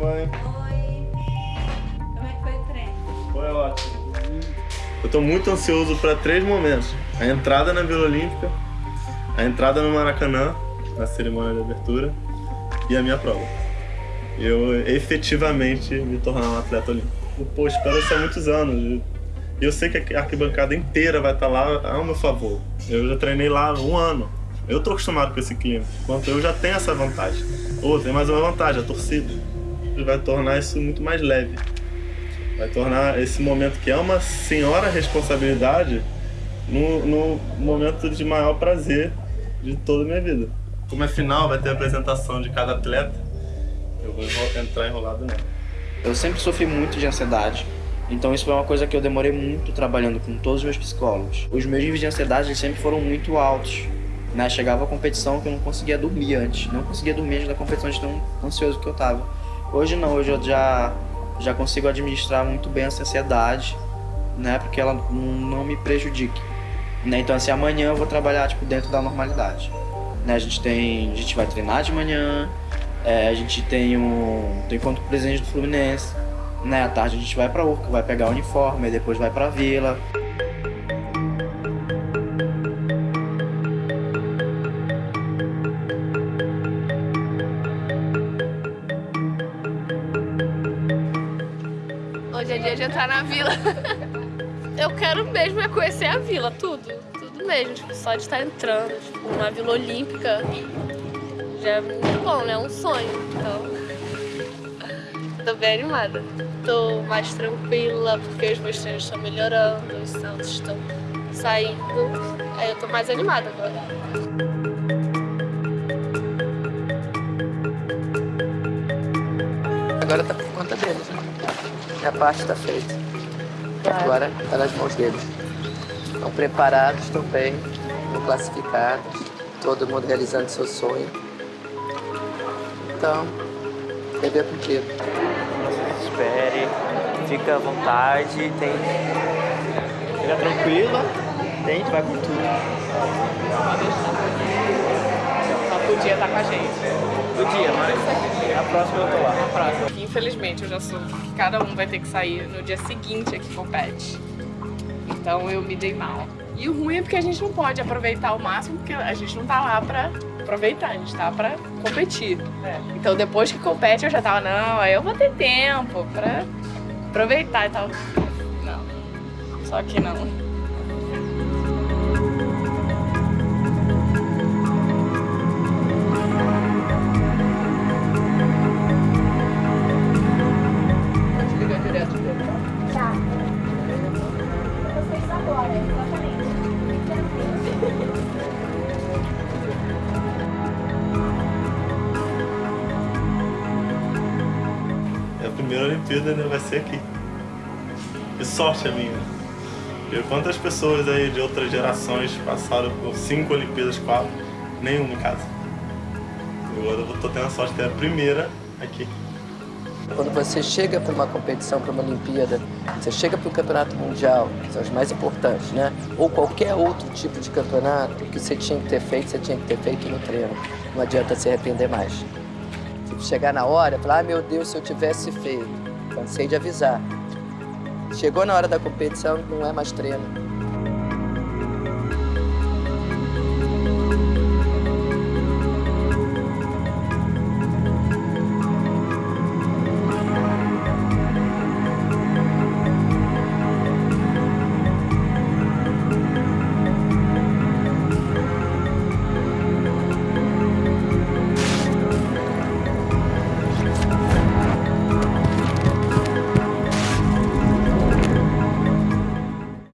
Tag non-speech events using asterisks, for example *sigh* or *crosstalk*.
mãe. Oi. Como é que foi o treino? Foi ótimo. Eu estou muito ansioso para três momentos. A entrada na Vila Olímpica, a entrada no Maracanã, na cerimônia de abertura, e a minha prova. Eu efetivamente me tornar um atleta olímpico. Pô, espero isso há muitos anos. E eu sei que a arquibancada inteira vai estar lá ao meu favor. Eu já treinei lá um ano. Eu tô acostumado com esse clima. Enquanto eu já tenho essa vantagem. Ou oh, tem mais uma vantagem, a torcida. Vai tornar isso muito mais leve. Vai tornar esse momento que é uma senhora responsabilidade no, no momento de maior prazer de toda a minha vida. Como é final, vai ter a apresentação de cada atleta. Eu vou entrar enrolado nela. Eu sempre sofri muito de ansiedade. Então isso foi uma coisa que eu demorei muito trabalhando com todos os meus psicólogos. Os meus níveis de ansiedade sempre foram muito altos. Né? Chegava a competição que eu não conseguia dormir antes. Não conseguia dormir antes da competição de tão ansioso que eu tava. Hoje não, hoje eu já, já consigo administrar muito bem essa ansiedade, né? Porque ela não me prejudique. Né? Então assim, amanhã eu vou trabalhar tipo, dentro da normalidade. Né? A gente tem. A gente vai treinar de manhã, é, a gente tem um. tem encontro presidente do Fluminense. Né? À tarde a gente vai pra Urca, vai pegar o uniforme, e depois vai pra vila. Hoje é dia de entrar na vila. *laughs* Eu quero mesmo é conhecer a vila, tudo. Tudo mesmo, tipo, só de estar entrando, tipo, uma vila olímpica. Já é muito bom, né? É um sonho. Então. *laughs* Tô bem animada. Tô mais tranquila, porque os meus treinos estão melhorando, os saltos estão saindo. Aí eu tô mais animada agora. Agora tá por conta deles, né? Minha parte tá feita. Agora tá nas mãos deles. Estão preparados, estão bem, estão classificados, todo mundo realizando seu sonho. Então, dever cumprido. Não se desespere, fica à vontade, tem... fica tranquila, tente, vai com tudo. Só podia estar com a gente. Podia, mas na próxima eu tô lá. Na próxima. Infelizmente, eu já soube que cada um vai ter que sair no dia seguinte aqui compete. Então eu me dei mal. E o ruim é porque a gente não pode aproveitar o máximo, porque a gente não tá lá pra aproveitar, a gente tá pra competir. Então depois que compete eu já tava, não, aí eu vou ter tempo pra aproveitar e tal. Não. Só que não. Primeira Olimpíada, né? Vai ser aqui. Que sorte a minha. E quantas pessoas aí de outras gerações passaram por cinco Olimpíadas, quatro, nenhuma em casa. Agora eu tô tendo a sorte de ter a primeira aqui. Quando você chega para uma competição, para uma Olimpíada, você chega para o Campeonato Mundial, que são os mais importantes, né? Ou qualquer outro tipo de campeonato, que você tinha que ter feito, você tinha que ter feito no treino. Não adianta se arrepender mais. Chegar na hora falar, ah, meu Deus, se eu tivesse feito. Cansei de avisar. Chegou na hora da competição, não é mais treino.